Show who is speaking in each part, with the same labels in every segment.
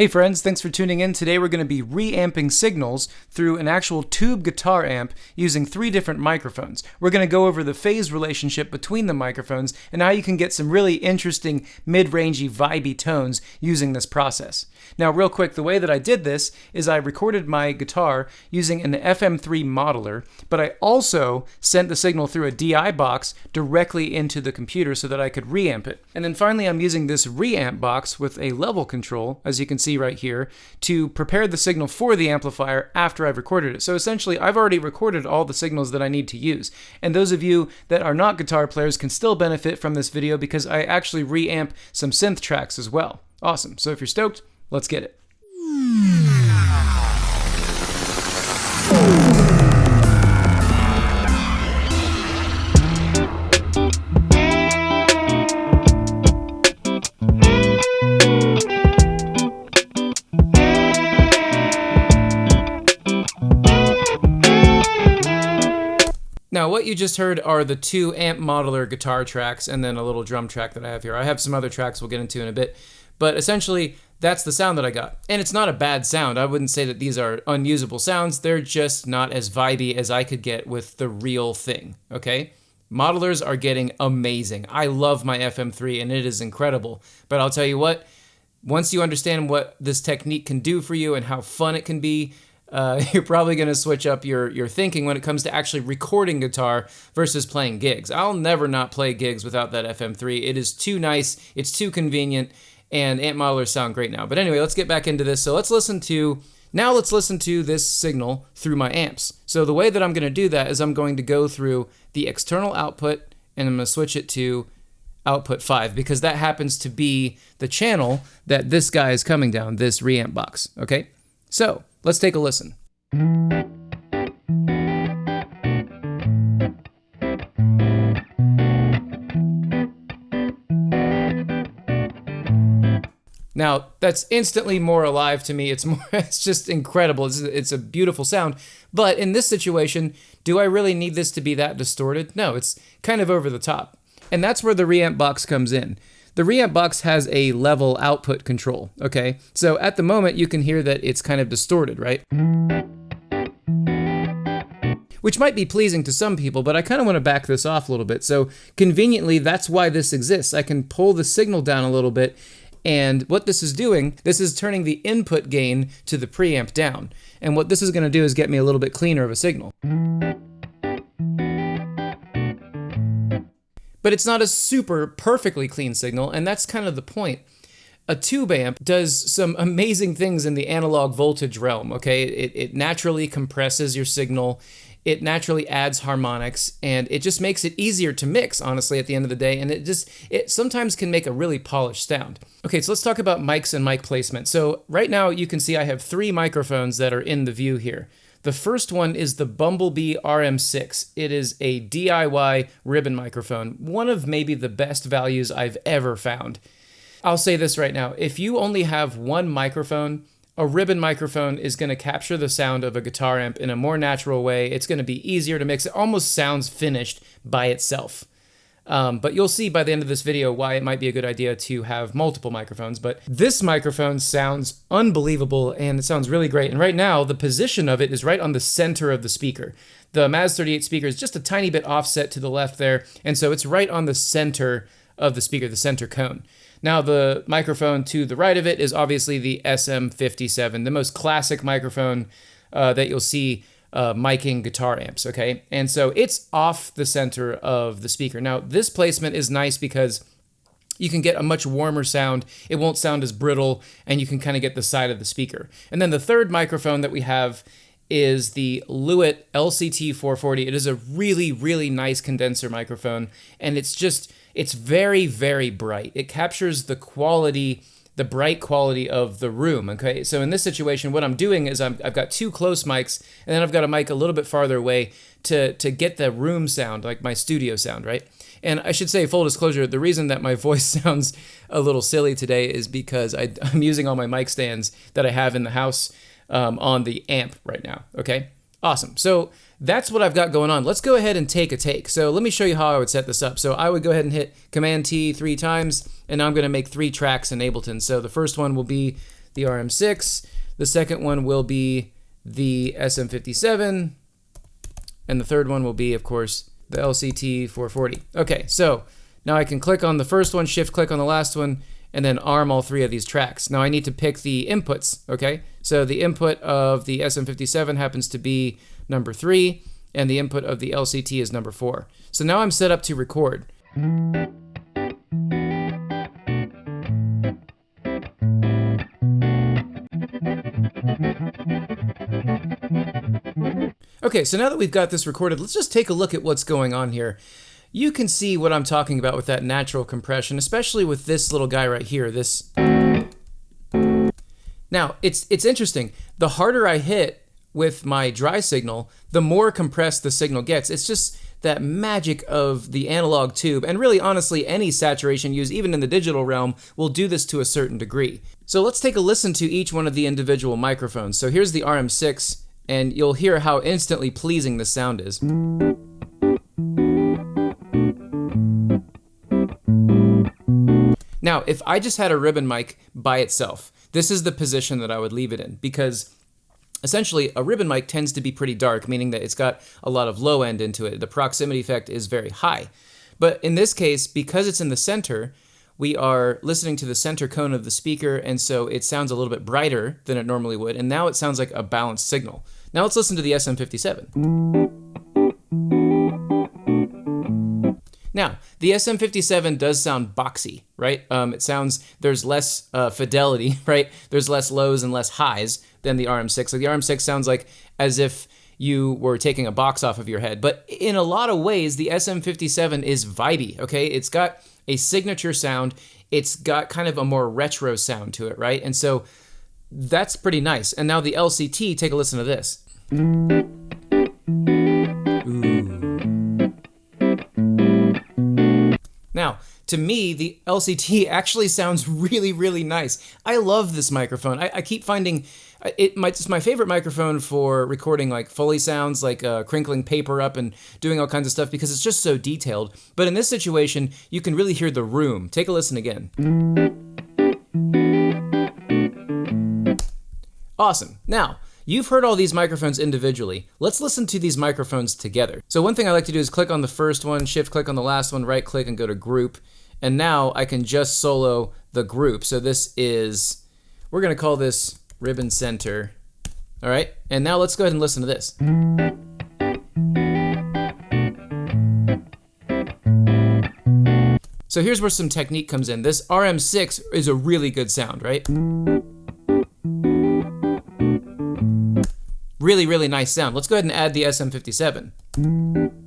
Speaker 1: Hey friends, thanks for tuning in. Today we're going to be reamping signals through an actual tube guitar amp using three different microphones. We're going to go over the phase relationship between the microphones and how you can get some really interesting mid-rangey vibey tones using this process. Now real quick, the way that I did this is I recorded my guitar using an FM3 modeler, but I also sent the signal through a DI box directly into the computer so that I could reamp it. And then finally I'm using this reamp box with a level control, as you can see see right here to prepare the signal for the amplifier after I've recorded it. So essentially, I've already recorded all the signals that I need to use. And those of you that are not guitar players can still benefit from this video because I actually reamp some synth tracks as well. Awesome. So if you're stoked, let's get it. What you just heard are the two amp modeler guitar tracks and then a little drum track that I have here. I have some other tracks we'll get into in a bit, but essentially that's the sound that I got. And it's not a bad sound. I wouldn't say that these are unusable sounds. They're just not as vibey as I could get with the real thing, okay? Modelers are getting amazing. I love my FM3 and it is incredible. But I'll tell you what, once you understand what this technique can do for you and how fun it can be, uh, you're probably going to switch up your, your thinking when it comes to actually recording guitar versus playing gigs. I'll never not play gigs without that FM3. It is too nice, it's too convenient, and amp modelers sound great now. But anyway, let's get back into this. So let's listen to, now let's listen to this signal through my amps. So the way that I'm going to do that is I'm going to go through the external output and I'm going to switch it to output 5 because that happens to be the channel that this guy is coming down, this reamp box, okay? So Let's take a listen. Now, that's instantly more alive to me. It's more it's just incredible. It's, it's a beautiful sound. But in this situation, do I really need this to be that distorted? No, it's kind of over the top. And that's where the reamp box comes in. The reamp box has a level output control, okay? So at the moment, you can hear that it's kind of distorted, right? Which might be pleasing to some people, but I kind of want to back this off a little bit. So conveniently, that's why this exists. I can pull the signal down a little bit and what this is doing, this is turning the input gain to the preamp down. And what this is going to do is get me a little bit cleaner of a signal. But it's not a super perfectly clean signal, and that's kind of the point. A tube amp does some amazing things in the analog voltage realm, okay? It, it naturally compresses your signal, it naturally adds harmonics, and it just makes it easier to mix, honestly, at the end of the day, and it just, it sometimes can make a really polished sound. Okay, so let's talk about mics and mic placement. So right now you can see I have three microphones that are in the view here. The first one is the Bumblebee RM6. It is a DIY ribbon microphone, one of maybe the best values I've ever found. I'll say this right now if you only have one microphone, a ribbon microphone is going to capture the sound of a guitar amp in a more natural way. It's going to be easier to mix. It almost sounds finished by itself. Um, but you'll see by the end of this video why it might be a good idea to have multiple microphones. But this microphone sounds unbelievable and it sounds really great. And right now, the position of it is right on the center of the speaker. The Maz 38 speaker is just a tiny bit offset to the left there. And so it's right on the center of the speaker, the center cone. Now, the microphone to the right of it is obviously the SM57, the most classic microphone uh, that you'll see uh, miking guitar amps, okay? And so it's off the center of the speaker. Now, this placement is nice because you can get a much warmer sound. It won't sound as brittle, and you can kind of get the side of the speaker. And then the third microphone that we have is the Lewitt LCT 440. It is a really, really nice condenser microphone, and it's just, it's very, very bright. It captures the quality the bright quality of the room. Okay, so in this situation, what I'm doing is i have got two close mics, and then I've got a mic a little bit farther away to to get the room sound, like my studio sound, right? And I should say, full disclosure, the reason that my voice sounds a little silly today is because I, am using all my mic stands that I have in the house um, on the amp right now. Okay, awesome. So that's what I've got going on. Let's go ahead and take a take. So let me show you how I would set this up. So I would go ahead and hit Command T three times, and I'm going to make three tracks in Ableton. So the first one will be the RM6. The second one will be the SM57. And the third one will be, of course, the LCT 440. Okay, so now I can click on the first one, shift click on the last one, and then arm all three of these tracks. Now I need to pick the inputs, okay? So the input of the SM57 happens to be number three, and the input of the LCT is number four. So now I'm set up to record. Okay, so now that we've got this recorded, let's just take a look at what's going on here. You can see what I'm talking about with that natural compression, especially with this little guy right here, this... Now, it's, it's interesting. The harder I hit with my dry signal, the more compressed the signal gets. It's just that magic of the analog tube, and really honestly any saturation used even in the digital realm will do this to a certain degree. So let's take a listen to each one of the individual microphones. So here's the RM6 and you'll hear how instantly pleasing the sound is. Now, if I just had a ribbon mic by itself, this is the position that I would leave it in because essentially a ribbon mic tends to be pretty dark, meaning that it's got a lot of low end into it. The proximity effect is very high. But in this case, because it's in the center, we are listening to the center cone of the speaker, and so it sounds a little bit brighter than it normally would, and now it sounds like a balanced signal. Now let's listen to the SM57. Now, the SM57 does sound boxy, right? Um, it sounds, there's less uh, fidelity, right? There's less lows and less highs than the RM6. Like the RM6 sounds like as if you were taking a box off of your head. But in a lot of ways, the SM57 is vibey, okay? It's got a signature sound. It's got kind of a more retro sound to it, right? And so that's pretty nice. And now the LCT, take a listen to this. To me, the LCT actually sounds really, really nice. I love this microphone. I, I keep finding it, my, it's my favorite microphone for recording like Foley sounds, like uh, crinkling paper up and doing all kinds of stuff because it's just so detailed. But in this situation, you can really hear the room. Take a listen again. Awesome. Now, You've heard all these microphones individually. Let's listen to these microphones together. So one thing I like to do is click on the first one, shift click on the last one, right click and go to group. And now I can just solo the group. So this is, we're gonna call this ribbon center. All right, and now let's go ahead and listen to this. So here's where some technique comes in. This RM6 is a really good sound, right? Really, really nice sound. Let's go ahead and add the SM57.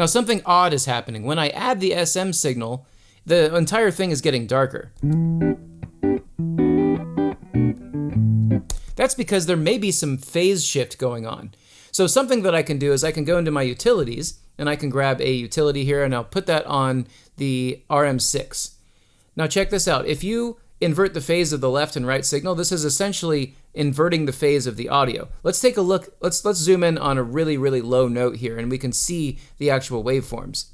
Speaker 1: Now something odd is happening. When I add the SM signal, the entire thing is getting darker. That's because there may be some phase shift going on. So something that I can do is I can go into my utilities and I can grab a utility here and I'll put that on the RM6. Now check this out. If you invert the phase of the left and right signal, this is essentially inverting the phase of the audio. Let's take a look, let's, let's zoom in on a really, really low note here and we can see the actual waveforms.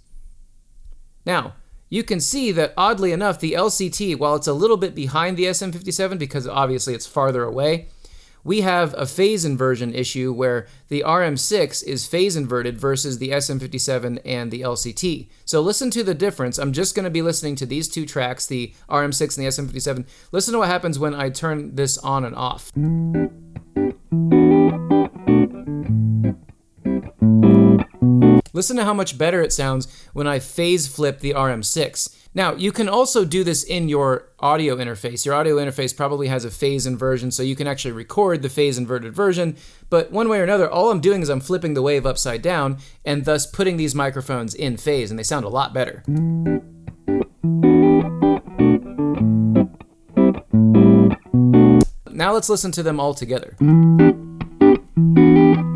Speaker 1: Now, you can see that oddly enough, the LCT, while it's a little bit behind the SM57 because obviously it's farther away, we have a phase inversion issue where the RM6 is phase inverted versus the SM57 and the LCT. So listen to the difference. I'm just going to be listening to these two tracks, the RM6 and the SM57. Listen to what happens when I turn this on and off. Listen to how much better it sounds when I phase flip the RM6. Now, you can also do this in your audio interface. Your audio interface probably has a phase inversion, so you can actually record the phase inverted version. But one way or another, all I'm doing is I'm flipping the wave upside down and thus putting these microphones in phase, and they sound a lot better. Now let's listen to them all together.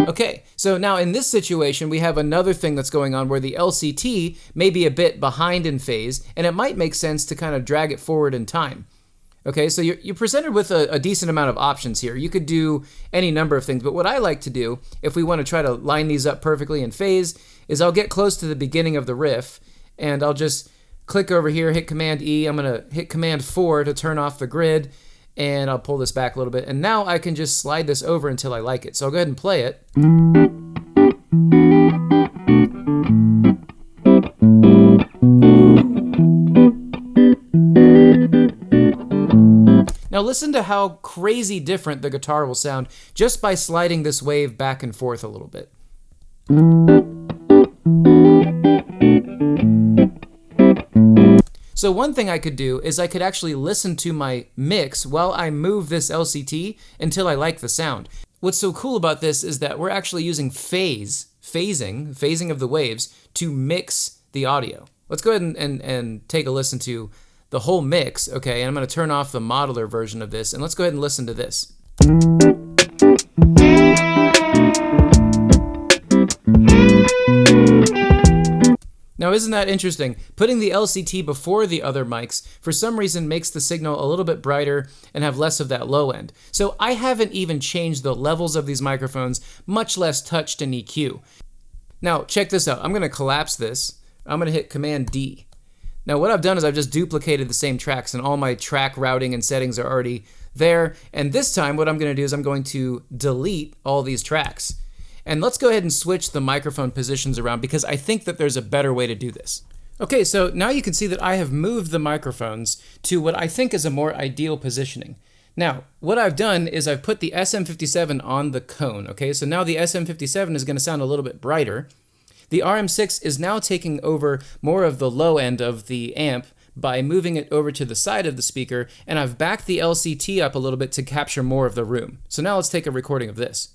Speaker 1: Okay, so now in this situation, we have another thing that's going on where the LCT may be a bit behind in phase, and it might make sense to kind of drag it forward in time. Okay, so you're, you're presented with a, a, decent amount of options here. You could do any number of things, but what I like to do, if we want to try to line these up perfectly in phase, is I'll get close to the beginning of the riff, and I'll just click over here, hit Command E. I'm going to hit Command 4 to turn off the grid, and I'll pull this back a little bit. And now I can just slide this over until I like it. So I'll go ahead and play it. Now listen to how crazy different the guitar will sound just by sliding this wave back and forth a little bit. So one thing I could do is I could actually listen to my mix while I move this LCT until I like the sound. What's so cool about this is that we're actually using phase, phasing, phasing of the waves to mix the audio. Let's go ahead and, and, and take a listen to the whole mix, okay? And I'm gonna turn off the modeler version of this, and let's go ahead and listen to this. Now isn't that interesting? Putting the LCT before the other mics for some reason makes the signal a little bit brighter and have less of that low end. So I haven't even changed the levels of these microphones, much less touched an EQ. Now check this out, I'm gonna collapse this. I'm gonna hit Command D. Now what I've done is I've just duplicated the same tracks and all my track routing and settings are already there. And this time what I'm gonna do is I'm going to delete all these tracks. And let's go ahead and switch the microphone positions around because I think that there's a better way to do this. Okay, so now you can see that I have moved the microphones to what I think is a more ideal positioning. Now, what I've done is I've put the SM57 on the cone, okay? So now the SM57 is gonna sound a little bit brighter. The RM6 is now taking over more of the low end of the amp by moving it over to the side of the speaker, and I've backed the LCT up a little bit to capture more of the room. So now let's take a recording of this.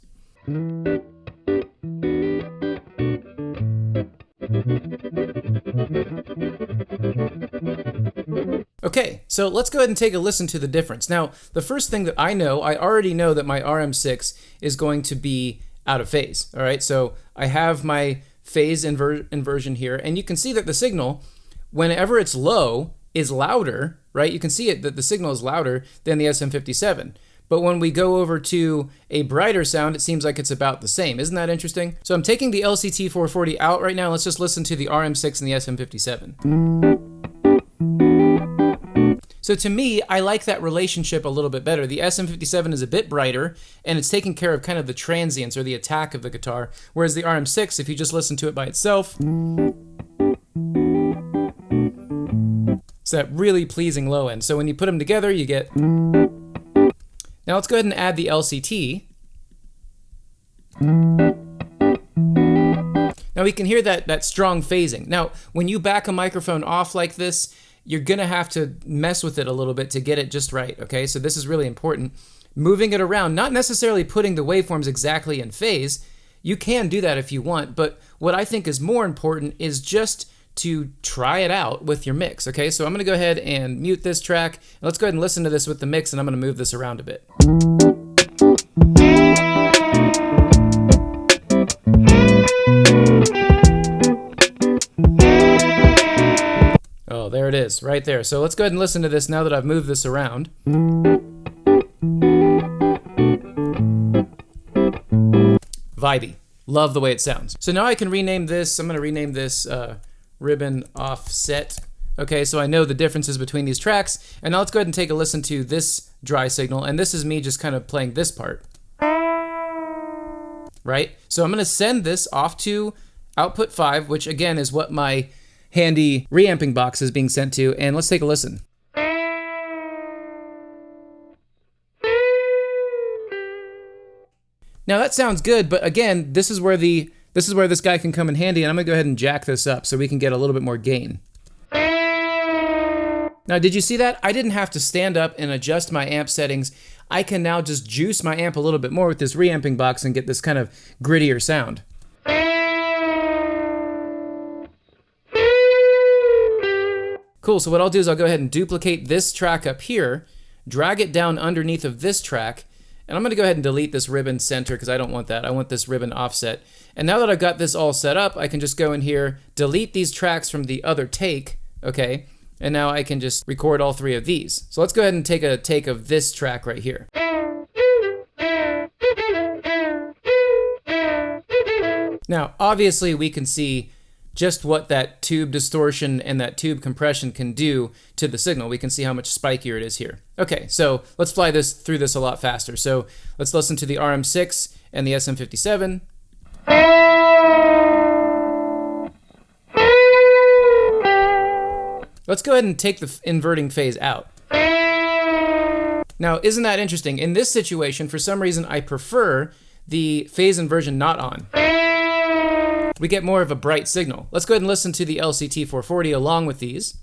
Speaker 1: Okay, so let's go ahead and take a listen to the difference. Now, the first thing that I know, I already know that my RM6 is going to be out of phase. All right, so I have my phase inver inversion here, and you can see that the signal, whenever it's low, is louder, right? You can see it that the signal is louder than the SM57. But when we go over to a brighter sound, it seems like it's about the same. Isn't that interesting? So I'm taking the LCT 440 out right now. Let's just listen to the RM6 and the SM57. So to me, I like that relationship a little bit better. The SM57 is a bit brighter, and it's taking care of kind of the transients or the attack of the guitar, whereas the RM6, if you just listen to it by itself, it's that really pleasing low end. So when you put them together, you get... Now let's go ahead and add the LCT. Now we can hear that, that strong phasing. Now, when you back a microphone off like this, you're gonna have to mess with it a little bit to get it just right, okay? So this is really important. Moving it around, not necessarily putting the waveforms exactly in phase. You can do that if you want, but what I think is more important is just to try it out with your mix, okay? So I'm gonna go ahead and mute this track. Let's go ahead and listen to this with the mix and I'm gonna move this around a bit. Is, right there. So let's go ahead and listen to this now that I've moved this around. Vibey. Love the way it sounds. So now I can rename this. I'm going to rename this uh, ribbon offset. Okay, so I know the differences between these tracks. And now let's go ahead and take a listen to this dry signal. And this is me just kind of playing this part. Right? So I'm going to send this off to output 5, which again is what my handy reamping box is being sent to. And let's take a listen. Now that sounds good, but again, this is where the this is where this guy can come in handy, and I'm gonna go ahead and jack this up so we can get a little bit more gain. Now, did you see that? I didn't have to stand up and adjust my amp settings. I can now just juice my amp a little bit more with this reamping box and get this kind of grittier sound. Cool, so what I'll do is I'll go ahead and duplicate this track up here, drag it down underneath of this track, and I'm gonna go ahead and delete this ribbon center because I don't want that. I want this ribbon offset. And now that I've got this all set up, I can just go in here, delete these tracks from the other take, okay? And now I can just record all three of these. So let's go ahead and take a take of this track right here. Now, obviously we can see just what that tube distortion and that tube compression can do to the signal. We can see how much spikier it is here. Okay, so let's fly this through this a lot faster. So let's listen to the RM6 and the SM57. Let's go ahead and take the inverting phase out. Now, isn't that interesting? In this situation, for some reason, I prefer the phase inversion not on. We get more of a bright signal. Let's go ahead and listen to the LCT 440 along with these.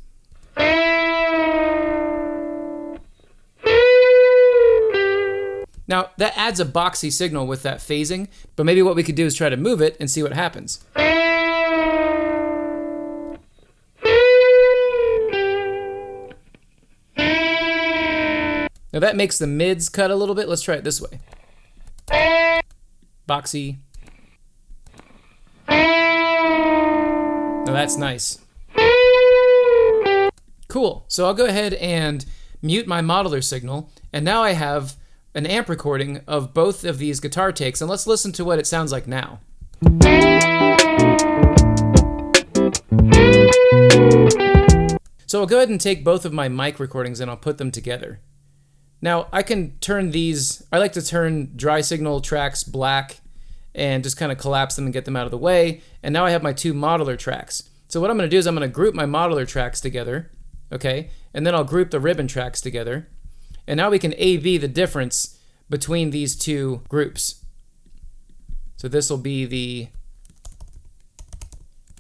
Speaker 1: Now, that adds a boxy signal with that phasing, but maybe what we could do is try to move it and see what happens. Now that makes the mids cut a little bit. Let's try it this way. Boxy. Now that's nice. Cool. So I'll go ahead and mute my modeler signal. And now I have an amp recording of both of these guitar takes. And let's listen to what it sounds like now. So I'll go ahead and take both of my mic recordings and I'll put them together. Now I can turn these, I like to turn dry signal tracks black and just kind of collapse them and get them out of the way. And now I have my two modeler tracks. So what I'm going to do is I'm going to group my modeler tracks together, okay? And then I'll group the ribbon tracks together. And now we can A-B the difference between these two groups. So this will be the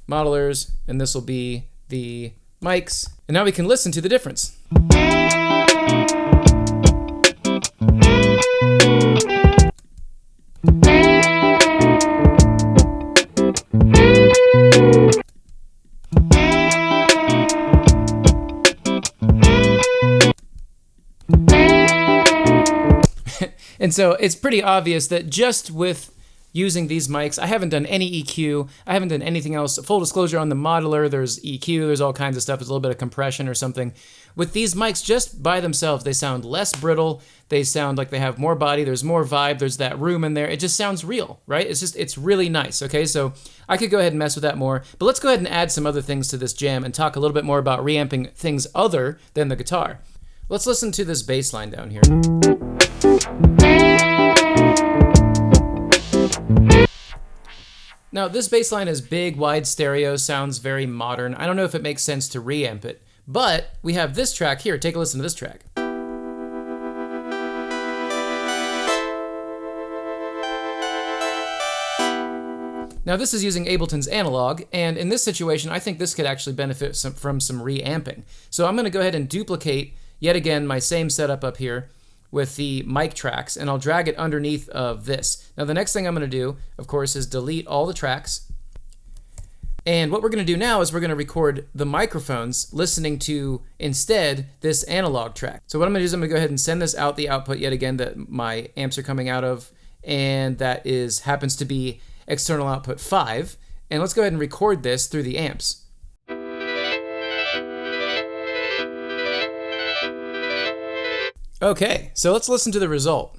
Speaker 1: modelers, and this will be the mics. And now we can listen to the difference. And so it's pretty obvious that just with using these mics, I haven't done any EQ, I haven't done anything else. Full disclosure on the modeler, there's EQ, there's all kinds of stuff, there's a little bit of compression or something. With these mics, just by themselves, they sound less brittle, they sound like they have more body, there's more vibe, there's that room in there. It just sounds real, right? It's just, it's really nice, okay? So I could go ahead and mess with that more, but let's go ahead and add some other things to this jam and talk a little bit more about reamping things other than the guitar. Let's listen to this bass line down here. Now, this bass line is big, wide stereo, sounds very modern. I don't know if it makes sense to reamp it, but we have this track here. Take a listen to this track. Now this is using Ableton's analog, and in this situation, I think this could actually benefit some, from some reamping. So I'm gonna go ahead and duplicate, yet again, my same setup up here, with the mic tracks and I'll drag it underneath of this. Now the next thing I'm going to do, of course, is delete all the tracks. And what we're going to do now is we're going to record the microphones listening to instead this analog track. So what I'm going to do is I'm going to go ahead and send this out the output yet again that my amps are coming out of and that is happens to be external output 5. And let's go ahead and record this through the amps. Okay, so let's listen to the result.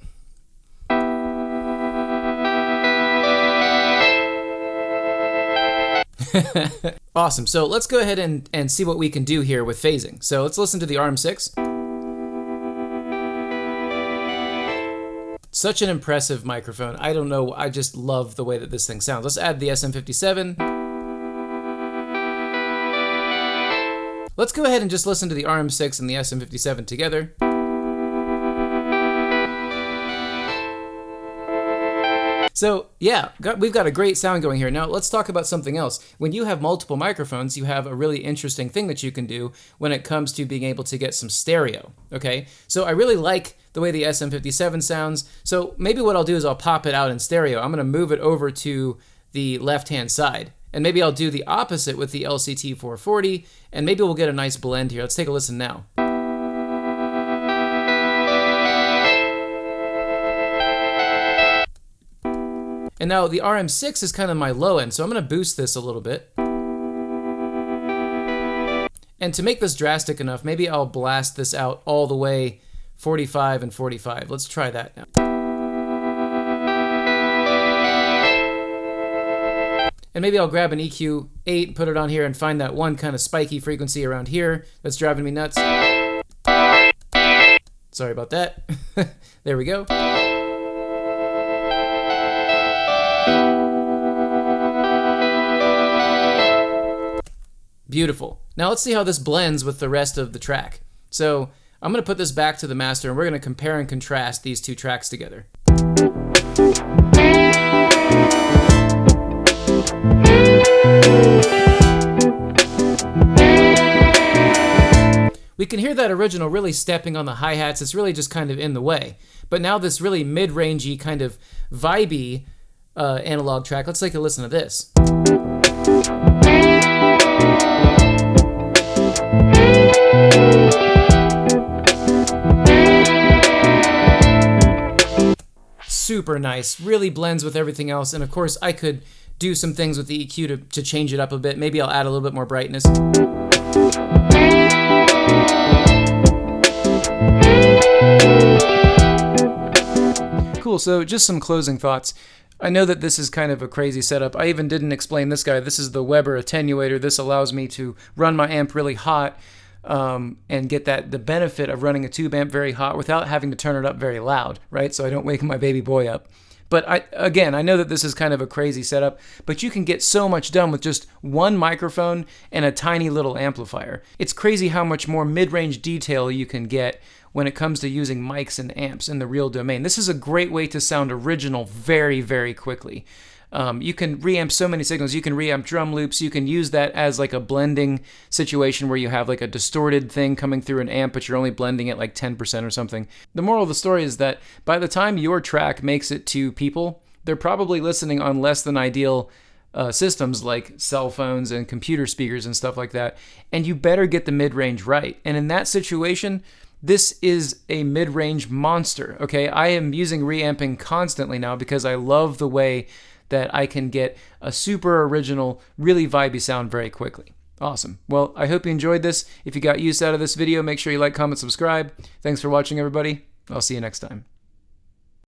Speaker 1: awesome, so let's go ahead and, and see what we can do here with phasing. So let's listen to the RM6. Such an impressive microphone. I don't know, I just love the way that this thing sounds. Let's add the SM57. Let's go ahead and just listen to the RM6 and the SM57 together. So yeah, got, we've got a great sound going here. Now let's talk about something else. When you have multiple microphones, you have a really interesting thing that you can do when it comes to being able to get some stereo, okay? So I really like the way the SM57 sounds. So maybe what I'll do is I'll pop it out in stereo. I'm gonna move it over to the left-hand side. And maybe I'll do the opposite with the LCT 440, and maybe we'll get a nice blend here. Let's take a listen now. And now the RM6 is kind of my low end, so I'm going to boost this a little bit. And to make this drastic enough, maybe I'll blast this out all the way 45 and 45. Let's try that now. And maybe I'll grab an EQ 8, put it on here, and find that one kind of spiky frequency around here that's driving me nuts. Sorry about that. there we go. Beautiful. Now let's see how this blends with the rest of the track. So I'm going to put this back to the master and we're going to compare and contrast these two tracks together. We can hear that original really stepping on the hi-hats. It's really just kind of in the way. But now this really mid-rangey kind of vibey uh, analog track, let's take a listen to this. Super nice, really blends with everything else. And of course, I could do some things with the EQ to, to change it up a bit. Maybe I'll add a little bit more brightness. Cool, so just some closing thoughts. I know that this is kind of a crazy setup. I even didn't explain this guy. This is the Weber attenuator. This allows me to run my amp really hot um, and get that the benefit of running a tube amp very hot without having to turn it up very loud, right? So I don't wake my baby boy up. But I, again, I know that this is kind of a crazy setup, but you can get so much done with just one microphone and a tiny little amplifier. It's crazy how much more mid-range detail you can get when it comes to using mics and amps in the real domain. This is a great way to sound original very, very quickly. Um, you can reamp so many signals. You can reamp drum loops. You can use that as like a blending situation where you have like a distorted thing coming through an amp, but you're only blending it like 10% or something. The moral of the story is that by the time your track makes it to people, they're probably listening on less than ideal uh, systems like cell phones and computer speakers and stuff like that. And you better get the mid range right. And in that situation, this is a mid range monster. Okay, I am using reamping constantly now because I love the way that I can get a super original, really vibey sound very quickly. Awesome. Well, I hope you enjoyed this. If you got use out of this video, make sure you like, comment, subscribe. Thanks for watching, everybody. I'll see you next time.